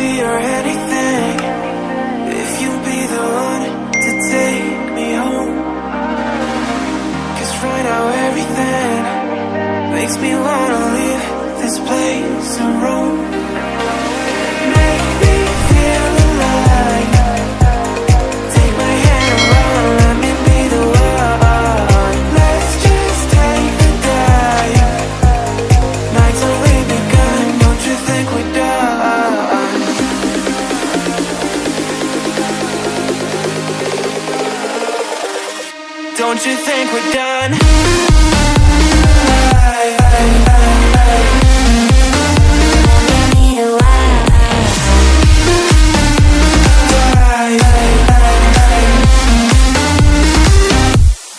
be your anything. If you be the one to take me home. Cause right now everything Makes me wanna Don't you think we're done?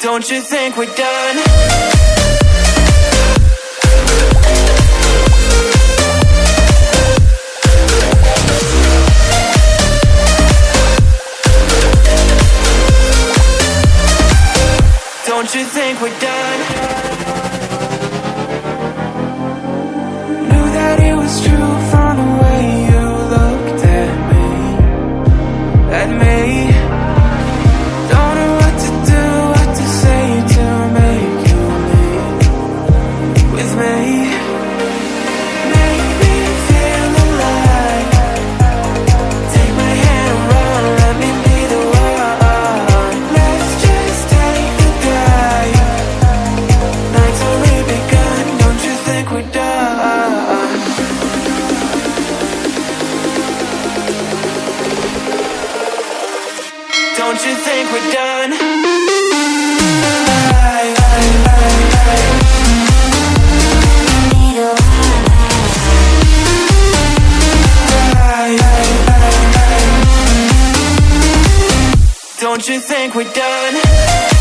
Don't you think we're done? Don't you think we're done? Knew that it was true from the way you looked at me, at me. Don't you think we're done? Don't you think we're done?